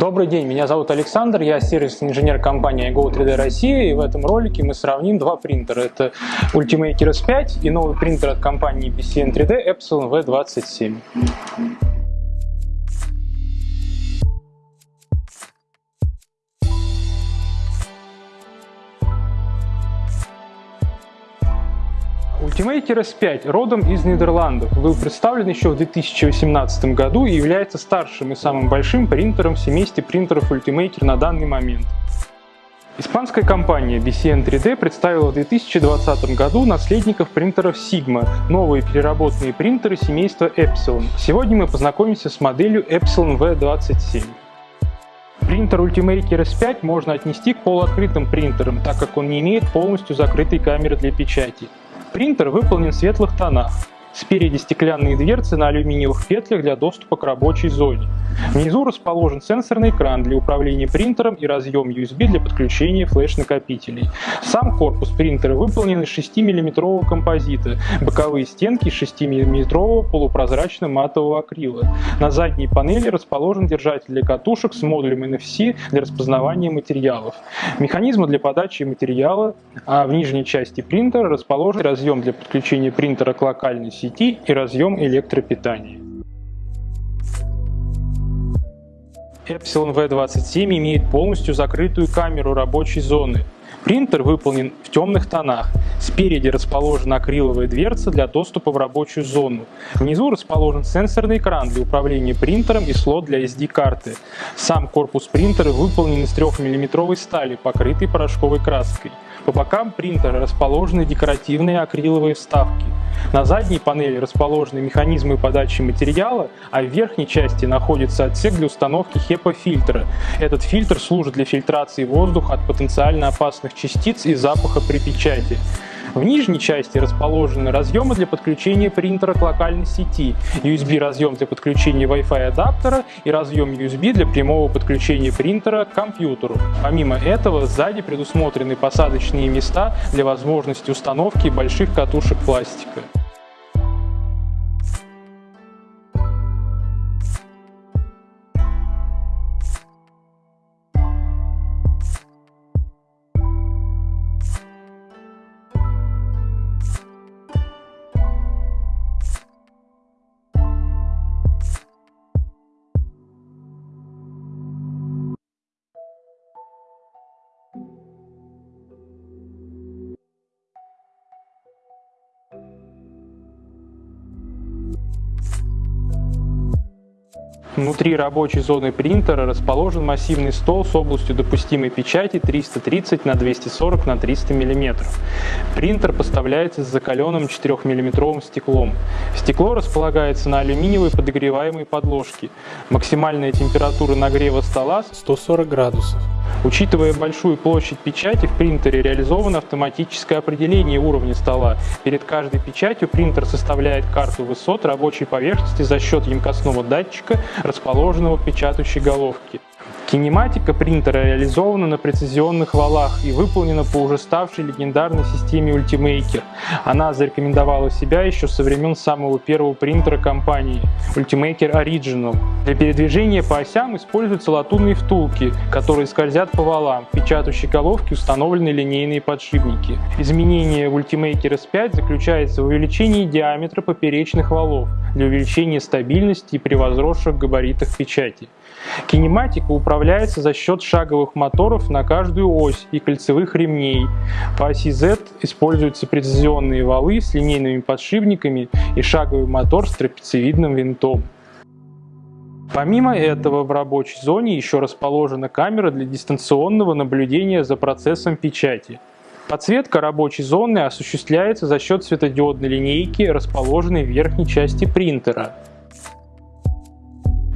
Добрый день, меня зовут Александр, я сервисный инженер компании Go3D Россия, и в этом ролике мы сравним два принтера. Это Ultimaker S5 и новый принтер от компании BCN 3D Epsilon V27. Ultimaker S5 родом из Нидерландов был представлен еще в 2018 году и является старшим и самым большим принтером в семействе принтеров Ultimaker на данный момент. Испанская компания BCN 3D представила в 2020 году наследников принтеров Sigma, новые переработанные принтеры семейства Epsilon. Сегодня мы познакомимся с моделью Epsilon V27. Принтер Ultimaker S5 можно отнести к полуоткрытым принтерам, так как он не имеет полностью закрытой камеры для печати. Принтер выполнен в светлых тонах. Спереди стеклянные дверцы на алюминиевых петлях для доступа к рабочей зоне. Внизу расположен сенсорный экран для управления принтером и разъем USB для подключения флеш-накопителей. Сам корпус принтера выполнен из 6-мм композита, боковые стенки из 6-мм полупрозрачного матового акрила. На задней панели расположен держатель для катушек с модулем NFC для распознавания материалов. Механизмы для подачи материала, а в нижней части принтера расположен разъем для подключения принтера к локальной сети и разъем электропитания. Epsilon V27 имеет полностью закрытую камеру рабочей зоны. Принтер выполнен в темных тонах. Спереди расположена акриловая дверца для доступа в рабочую зону. Внизу расположен сенсорный экран для управления принтером и слот для SD-карты. Сам корпус принтера выполнен из 3-мм стали, покрытой порошковой краской. По бокам принтера расположены декоративные акриловые вставки. На задней панели расположены механизмы подачи материала, а в верхней части находится отсек для установки HEPA-фильтра. Этот фильтр служит для фильтрации воздуха от потенциально опасных частиц и запаха при печати. В нижней части расположены разъемы для подключения принтера к локальной сети, USB-разъем для подключения Wi-Fi адаптера и разъем USB для прямого подключения принтера к компьютеру. Помимо этого, сзади предусмотрены посадочные места для возможности установки больших катушек пластика. Внутри рабочей зоны принтера расположен массивный стол с областью допустимой печати 330 на 240 на 300 мм. Принтер поставляется с закаленным 4-мм стеклом. Стекло располагается на алюминиевой подогреваемой подложке. Максимальная температура нагрева стола 140 градусов. Учитывая большую площадь печати, в принтере реализовано автоматическое определение уровня стола. Перед каждой печатью принтер составляет карту высот рабочей поверхности за счет емкостного датчика, расположенного печатающей головке. Кинематика принтера реализована на прецизионных валах и выполнена по уже ставшей легендарной системе Ultimaker. Она зарекомендовала себя еще со времен самого первого принтера компании Ultimaker Original. Для передвижения по осям используются латунные втулки, которые скользят по валам. В печатающей головке установлены линейные подшипники. Изменение в Ultimaker S5 заключается в увеличении диаметра поперечных валов для увеличения стабильности при возросших габаритах печати. Кинематика управляется за счет шаговых моторов на каждую ось и кольцевых ремней. По оси Z используются прецизионные валы с линейными подшипниками и шаговый мотор с трапециевидным винтом. Помимо этого в рабочей зоне еще расположена камера для дистанционного наблюдения за процессом печати. Подсветка рабочей зоны осуществляется за счет светодиодной линейки, расположенной в верхней части принтера.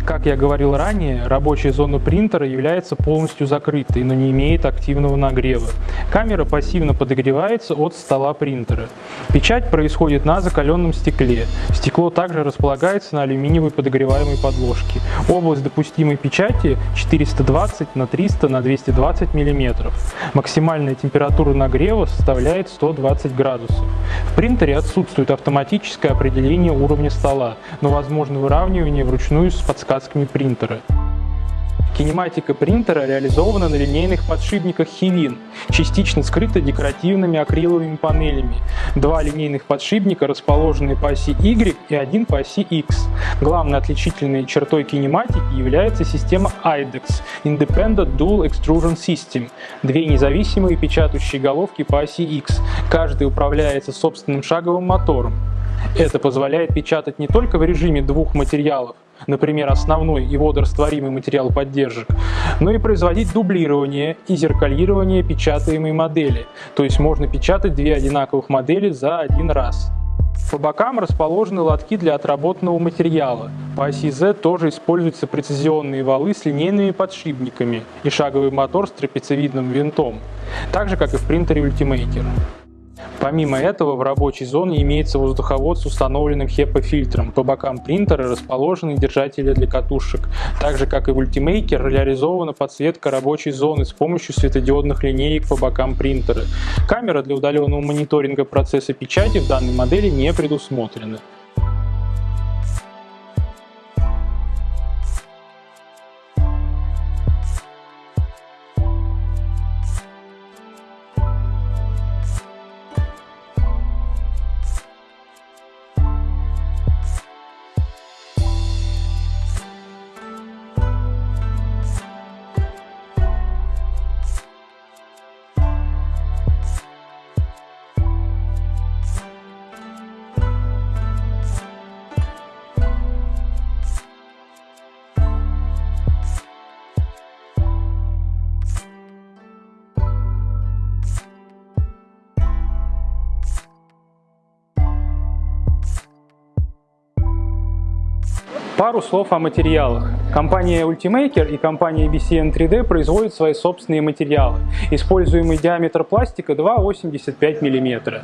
Как я говорил ранее, рабочая зона принтера является полностью закрытой, но не имеет активного нагрева. Камера пассивно подогревается от стола принтера. Печать происходит на закаленном стекле. Стекло также располагается на алюминиевой подогреваемой подложке. Область допустимой печати 420 на 300 на 220 мм. Максимальная температура нагрева составляет 120 градусов. В принтере отсутствует автоматическое определение уровня стола, но возможно выравнивание вручную с подсказкой подсказками принтера. Кинематика принтера реализована на линейных подшипниках Хивин, частично скрыта декоративными акриловыми панелями. Два линейных подшипника расположены по оси Y и один по оси X. Главной отличительной чертой кинематики является система IDEX – Independent Dual Extrusion System. Две независимые печатающие головки по оси X. Каждая управляется собственным шаговым мотором. Это позволяет печатать не только в режиме двух материалов, например, основной и водорастворимый материал поддержек, но и производить дублирование и зеркалирование печатаемой модели, то есть можно печатать две одинаковых модели за один раз. По бокам расположены лотки для отработанного материала. По оси Z тоже используются прецизионные валы с линейными подшипниками и шаговый мотор с трапециевидным винтом, так же как и в принтере Ultimaker. Помимо этого в рабочей зоне имеется воздуховод с установленным HEPA-фильтром. По бокам принтера расположены держатели для катушек. Так же как и в Ultimaker реализована подсветка рабочей зоны с помощью светодиодных линеек по бокам принтера. Камера для удаленного мониторинга процесса печати в данной модели не предусмотрена. Пару слов о материалах. Компания Ultimaker и компания BCN 3D производят свои собственные материалы. Используемый диаметр пластика 2,85 мм.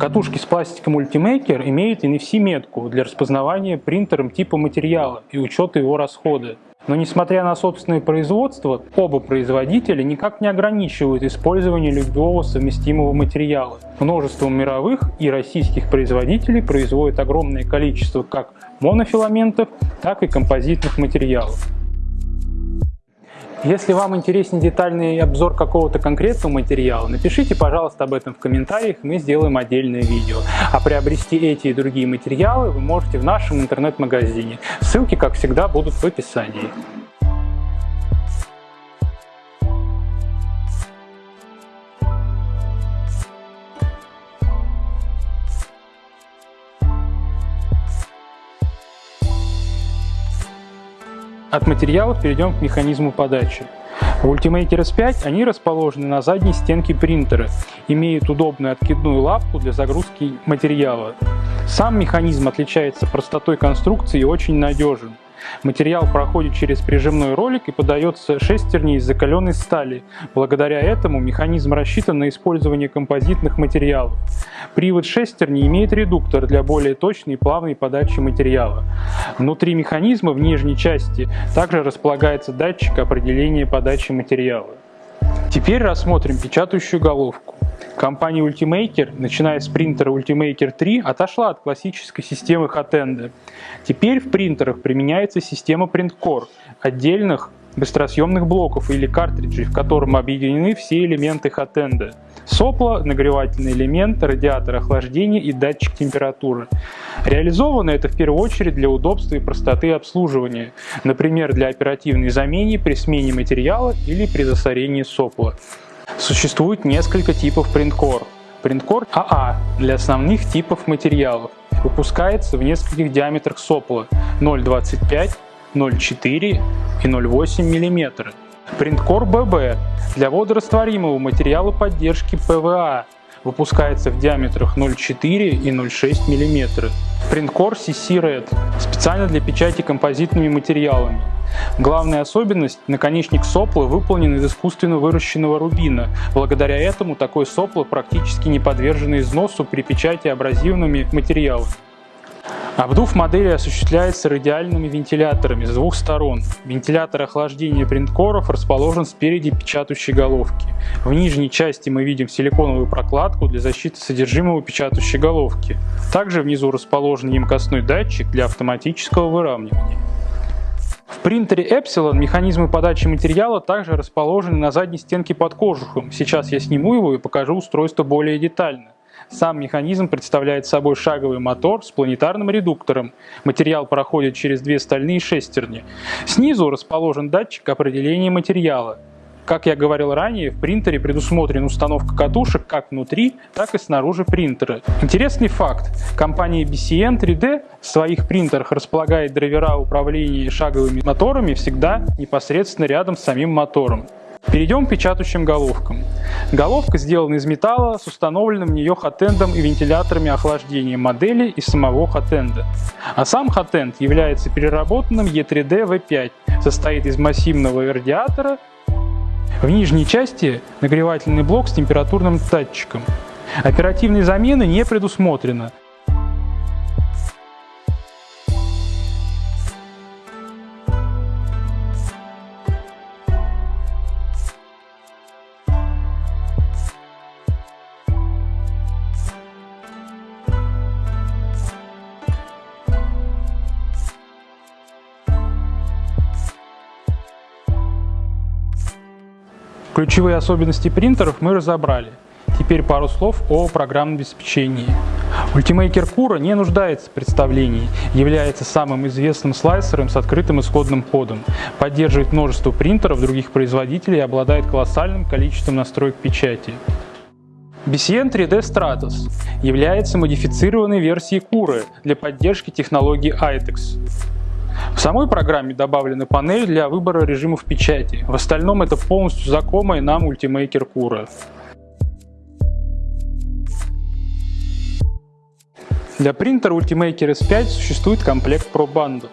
Катушки с пластиком Ultimaker имеют NFC-метку для распознавания принтером типа материала и учета его расхода. Но несмотря на собственное производство, оба производителя никак не ограничивают использование любого совместимого материала. Множество мировых и российских производителей производят огромное количество как монофиламентов, так и композитных материалов. Если вам интересен детальный обзор какого-то конкретного материала, напишите, пожалуйста, об этом в комментариях, мы сделаем отдельное видео. А приобрести эти и другие материалы вы можете в нашем интернет-магазине. Ссылки, как всегда, будут в описании. От материалов перейдем к механизму подачи. В Ultimaker S5 они расположены на задней стенке принтера, имеют удобную откидную лапку для загрузки материала. Сам механизм отличается простотой конструкции и очень надежен. Материал проходит через прижимной ролик и подается шестерней из закаленной стали. Благодаря этому механизм рассчитан на использование композитных материалов. Привод шестерни имеет редуктор для более точной и плавной подачи материала. Внутри механизма в нижней части также располагается датчик определения подачи материала. Теперь рассмотрим печатающую головку. Компания Ultimaker, начиная с принтера Ultimaker 3, отошла от классической системы Hotend. Теперь в принтерах применяется система PrintCore, отдельных быстросъемных блоков или картриджей, в котором объединены все элементы Hotend. Сопло, нагревательный элемент, радиатор охлаждения и датчик температуры. Реализовано это в первую очередь для удобства и простоты обслуживания, например, для оперативной замены при смене материала или при засорении сопла. Существует несколько типов print core. Print core AA для основных типов материалов. Выпускается в нескольких диаметрах сопла 0,25, 0,4 и 0,8 мм. Print core BB для водорастворимого материала поддержки ПВА выпускается в диаметрах 0,4 и 0,6 мм. Принткор CC Red специально для печати композитными материалами. Главная особенность – наконечник сопла выполнен из искусственно выращенного рубина. Благодаря этому такое сопло практически не подвержено износу при печати абразивными материалами. Обдув модели осуществляется радиальными вентиляторами с двух сторон. Вентилятор охлаждения принткоров расположен спереди печатающей головки. В нижней части мы видим силиконовую прокладку для защиты содержимого печатающей головки. Также внизу расположен емкостной датчик для автоматического выравнивания. В принтере Epsilon механизмы подачи материала также расположены на задней стенке под кожухом. Сейчас я сниму его и покажу устройство более детально. Сам механизм представляет собой шаговый мотор с планетарным редуктором. Материал проходит через две стальные шестерни. Снизу расположен датчик определения материала. Как я говорил ранее, в принтере предусмотрена установка катушек как внутри, так и снаружи принтера. Интересный факт. Компания BCN 3D в своих принтерах располагает драйвера управления шаговыми моторами всегда непосредственно рядом с самим мотором. Перейдем к печатающим головкам. Головка сделана из металла с установленным в нее хатендом и вентиляторами охлаждения модели и самого хатенда. А сам хатенд является переработанным E3D V5, состоит из массивного радиатора. В нижней части нагревательный блок с температурным датчиком. Оперативной замены не предусмотрено, Ключевые особенности принтеров мы разобрали. Теперь пару слов о программном обеспечении. Ultimaker Cura не нуждается в представлении, является самым известным слайсером с открытым исходным кодом, поддерживает множество принтеров других производителей и обладает колоссальным количеством настроек печати. BCN 3D Stratus является модифицированной версией Cura для поддержки технологии ITEX. В самой программе добавлена панель для выбора режимов печати. В остальном это полностью знакомый нам Ultimaker Cura. Для принтера Ultimaker S5 существует комплект Pro Bundle.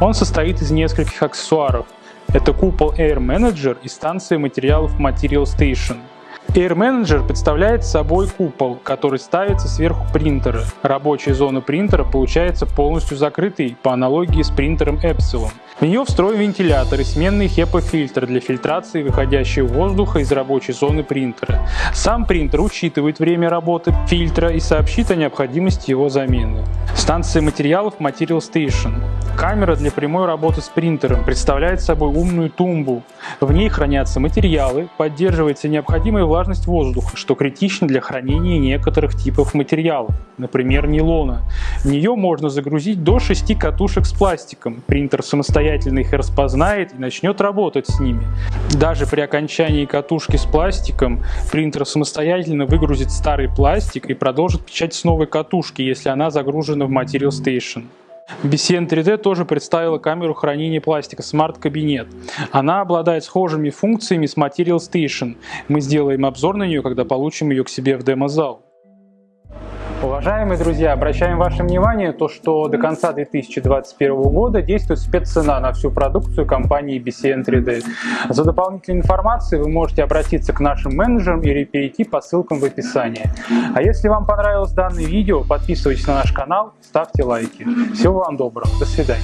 Он состоит из нескольких аксессуаров. Это купол Air Manager и станция материалов Material Station – Air Manager представляет собой купол, который ставится сверху принтера. Рабочая зона принтера получается полностью закрытой по аналогии с принтером Epsilon. В нее встроен вентилятор и сменный HEPA-фильтр для фильтрации выходящего воздуха из рабочей зоны принтера. Сам принтер учитывает время работы фильтра и сообщит о необходимости его замены. Станция материалов Material Station. Камера для прямой работы с принтером представляет собой умную тумбу. В ней хранятся материалы, поддерживается необходимая влажность воздуха, что критично для хранения некоторых типов материалов, например нейлона. В нее можно загрузить до 6 катушек с пластиком. Принтер самостоятельно их распознает и начнет работать с ними. Даже при окончании катушки с пластиком принтер самостоятельно выгрузит старый пластик и продолжит печать с новой катушки, если она загружена в Material Station. BCN 3D тоже представила камеру хранения пластика Smart Cabinet. Она обладает схожими функциями с Material Station. Мы сделаем обзор на нее, когда получим ее к себе в демо-зал. Уважаемые друзья, обращаем ваше внимание, то, что до конца 2021 года действует спеццена на всю продукцию компании BCN 3D. За дополнительной информацией вы можете обратиться к нашим менеджерам или перейти по ссылкам в описании. А если вам понравилось данное видео, подписывайтесь на наш канал, ставьте лайки. Всего вам доброго, до свидания.